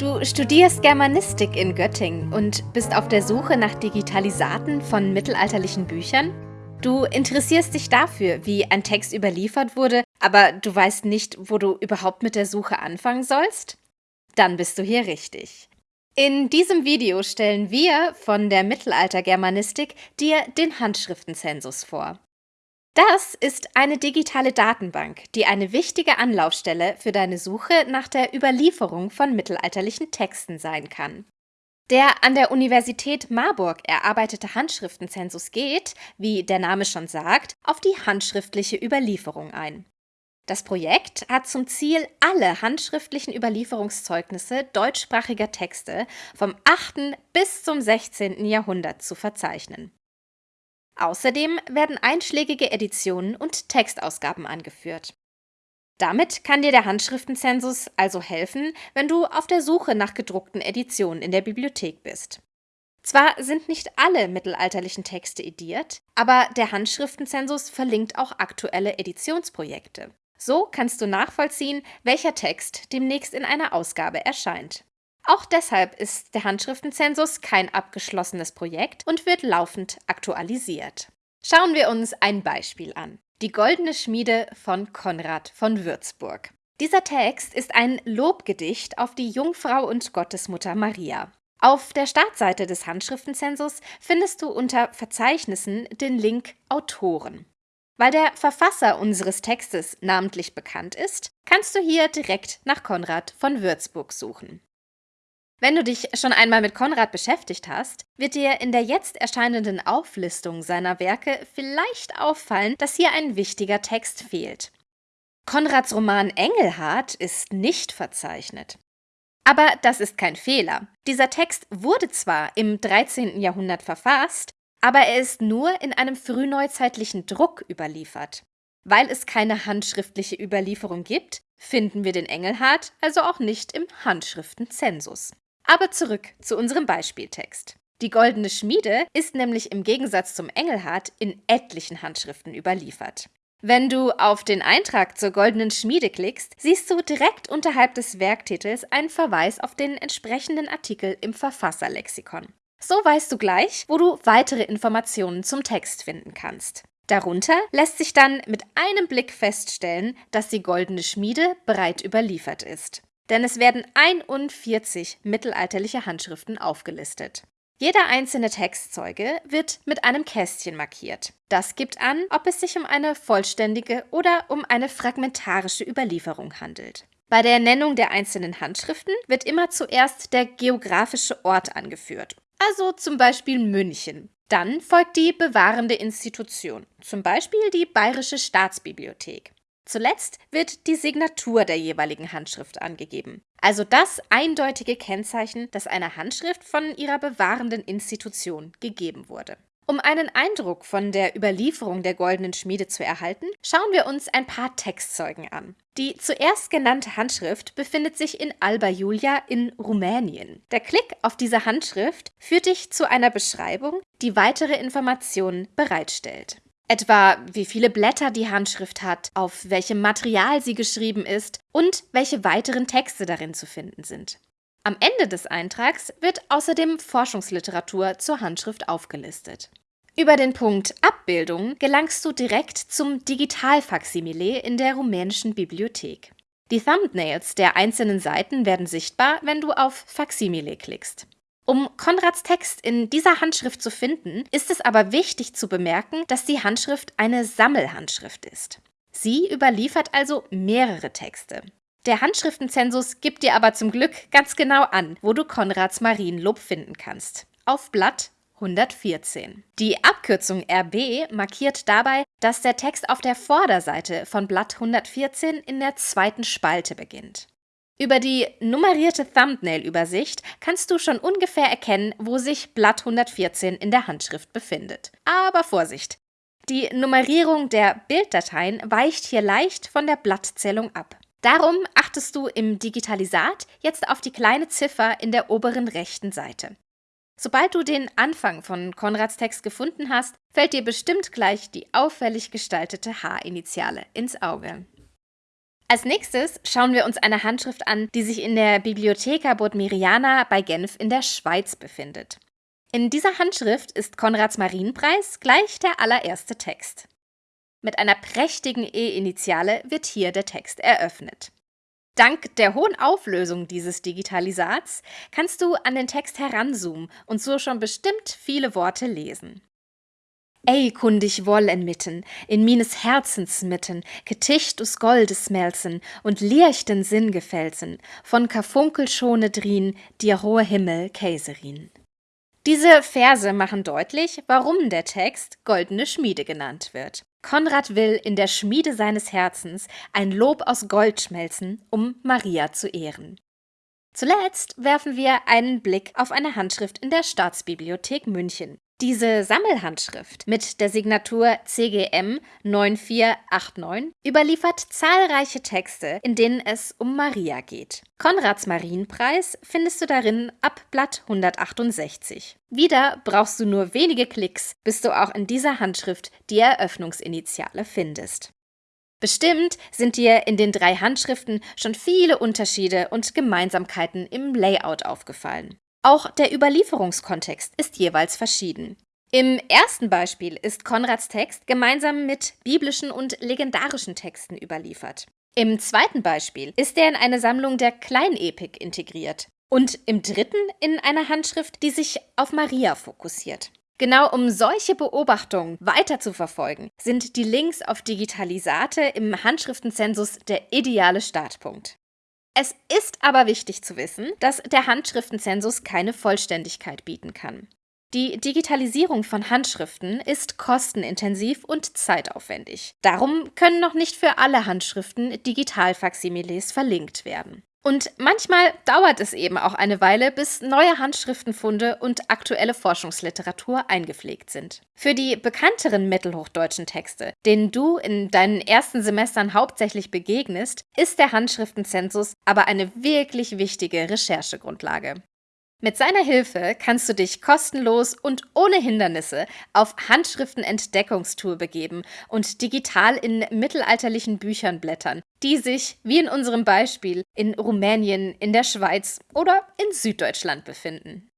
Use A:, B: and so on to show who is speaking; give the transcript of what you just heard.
A: Du studierst Germanistik in Göttingen und bist auf der Suche nach Digitalisaten von mittelalterlichen Büchern? Du interessierst dich dafür, wie ein Text überliefert wurde, aber du weißt nicht, wo du überhaupt mit der Suche anfangen sollst? Dann bist du hier richtig. In diesem Video stellen wir von der Mittelaltergermanistik dir den Handschriftenzensus vor. Das ist eine digitale Datenbank, die eine wichtige Anlaufstelle für deine Suche nach der Überlieferung von mittelalterlichen Texten sein kann. Der an der Universität Marburg erarbeitete Handschriftenzensus geht, wie der Name schon sagt, auf die handschriftliche Überlieferung ein. Das Projekt hat zum Ziel, alle handschriftlichen Überlieferungszeugnisse deutschsprachiger Texte vom 8. bis zum 16. Jahrhundert zu verzeichnen. Außerdem werden einschlägige Editionen und Textausgaben angeführt. Damit kann dir der Handschriftenzensus also helfen, wenn du auf der Suche nach gedruckten Editionen in der Bibliothek bist. Zwar sind nicht alle mittelalterlichen Texte ediert, aber der Handschriftenzensus verlinkt auch aktuelle Editionsprojekte. So kannst du nachvollziehen, welcher Text demnächst in einer Ausgabe erscheint. Auch deshalb ist der Handschriftenzensus kein abgeschlossenes Projekt und wird laufend aktualisiert. Schauen wir uns ein Beispiel an. Die Goldene Schmiede von Konrad von Würzburg. Dieser Text ist ein Lobgedicht auf die Jungfrau und Gottesmutter Maria. Auf der Startseite des Handschriftenzensus findest du unter Verzeichnissen den Link Autoren. Weil der Verfasser unseres Textes namentlich bekannt ist, kannst du hier direkt nach Konrad von Würzburg suchen. Wenn du dich schon einmal mit Konrad beschäftigt hast, wird dir in der jetzt erscheinenden Auflistung seiner Werke vielleicht auffallen, dass hier ein wichtiger Text fehlt. Konrads Roman Engelhart ist nicht verzeichnet. Aber das ist kein Fehler. Dieser Text wurde zwar im 13. Jahrhundert verfasst, aber er ist nur in einem frühneuzeitlichen Druck überliefert. Weil es keine handschriftliche Überlieferung gibt, finden wir den Engelhart also auch nicht im Handschriftenzensus. Aber zurück zu unserem Beispieltext. Die goldene Schmiede ist nämlich im Gegensatz zum Engelhart in etlichen Handschriften überliefert. Wenn du auf den Eintrag zur goldenen Schmiede klickst, siehst du direkt unterhalb des Werktitels einen Verweis auf den entsprechenden Artikel im Verfasserlexikon. So weißt du gleich, wo du weitere Informationen zum Text finden kannst. Darunter lässt sich dann mit einem Blick feststellen, dass die goldene Schmiede bereit überliefert ist denn es werden 41 mittelalterliche Handschriften aufgelistet. Jeder einzelne Textzeuge wird mit einem Kästchen markiert. Das gibt an, ob es sich um eine vollständige oder um eine fragmentarische Überlieferung handelt. Bei der Nennung der einzelnen Handschriften wird immer zuerst der geografische Ort angeführt, also zum Beispiel München. Dann folgt die bewahrende Institution, zum Beispiel die Bayerische Staatsbibliothek. Zuletzt wird die Signatur der jeweiligen Handschrift angegeben, also das eindeutige Kennzeichen, dass eine Handschrift von ihrer bewahrenden Institution gegeben wurde. Um einen Eindruck von der Überlieferung der goldenen Schmiede zu erhalten, schauen wir uns ein paar Textzeugen an. Die zuerst genannte Handschrift befindet sich in Alba Iulia in Rumänien. Der Klick auf diese Handschrift führt dich zu einer Beschreibung, die weitere Informationen bereitstellt. Etwa wie viele Blätter die Handschrift hat, auf welchem Material sie geschrieben ist und welche weiteren Texte darin zu finden sind. Am Ende des Eintrags wird außerdem Forschungsliteratur zur Handschrift aufgelistet. Über den Punkt Abbildung gelangst du direkt zum Digitalfaksimile in der rumänischen Bibliothek. Die Thumbnails der einzelnen Seiten werden sichtbar, wenn du auf Faksimile klickst. Um Konrads Text in dieser Handschrift zu finden, ist es aber wichtig zu bemerken, dass die Handschrift eine Sammelhandschrift ist. Sie überliefert also mehrere Texte. Der Handschriftenzensus gibt dir aber zum Glück ganz genau an, wo du Konrads Marienlob finden kannst. Auf Blatt 114. Die Abkürzung RB markiert dabei, dass der Text auf der Vorderseite von Blatt 114 in der zweiten Spalte beginnt. Über die nummerierte Thumbnail-Übersicht kannst du schon ungefähr erkennen, wo sich Blatt 114 in der Handschrift befindet. Aber Vorsicht! Die Nummerierung der Bilddateien weicht hier leicht von der Blattzählung ab. Darum achtest du im Digitalisat jetzt auf die kleine Ziffer in der oberen rechten Seite. Sobald du den Anfang von Konrads Text gefunden hast, fällt dir bestimmt gleich die auffällig gestaltete H-Initiale ins Auge. Als nächstes schauen wir uns eine Handschrift an, die sich in der Bibliotheca Bodmeriana bei Genf in der Schweiz befindet. In dieser Handschrift ist Konrads Marienpreis gleich der allererste Text. Mit einer prächtigen E-Initiale wird hier der Text eröffnet. Dank der hohen Auflösung dieses Digitalisats kannst du an den Text heranzoomen und so schon bestimmt viele Worte lesen. Ey, kundig wollen mitten, in mines Herzens mitten, Geticht us Goldes melzen und lierchten Sinn gefälzen, von Karfunkel schone drien, dir hohe Himmel Käserin. Diese Verse machen deutlich, warum der Text Goldene Schmiede genannt wird. Konrad will in der Schmiede seines Herzens ein Lob aus Gold schmelzen, um Maria zu ehren. Zuletzt werfen wir einen Blick auf eine Handschrift in der Staatsbibliothek München. Diese Sammelhandschrift mit der Signatur CGM 9489 überliefert zahlreiche Texte, in denen es um Maria geht. Konrads Marienpreis findest du darin ab Blatt 168. Wieder brauchst du nur wenige Klicks, bis du auch in dieser Handschrift die Eröffnungsinitiale findest. Bestimmt sind dir in den drei Handschriften schon viele Unterschiede und Gemeinsamkeiten im Layout aufgefallen. Auch der Überlieferungskontext ist jeweils verschieden. Im ersten Beispiel ist Konrads Text gemeinsam mit biblischen und legendarischen Texten überliefert. Im zweiten Beispiel ist er in eine Sammlung der Kleinepik integriert und im dritten in eine Handschrift, die sich auf Maria fokussiert. Genau um solche Beobachtungen weiter zu verfolgen, sind die Links auf Digitalisate im Handschriftenzensus der ideale Startpunkt. Es ist aber wichtig zu wissen, dass der Handschriftenzensus keine Vollständigkeit bieten kann. Die Digitalisierung von Handschriften ist kostenintensiv und zeitaufwendig. Darum können noch nicht für alle Handschriften Digitalfaximiles verlinkt werden. Und manchmal dauert es eben auch eine Weile, bis neue Handschriftenfunde und aktuelle Forschungsliteratur eingepflegt sind. Für die bekannteren mittelhochdeutschen Texte, denen du in deinen ersten Semestern hauptsächlich begegnest, ist der Handschriftenzensus aber eine wirklich wichtige Recherchegrundlage. Mit seiner Hilfe kannst du dich kostenlos und ohne Hindernisse auf Handschriftenentdeckungstour begeben und digital in mittelalterlichen Büchern blättern, die sich, wie in unserem Beispiel, in Rumänien, in der Schweiz oder in Süddeutschland befinden.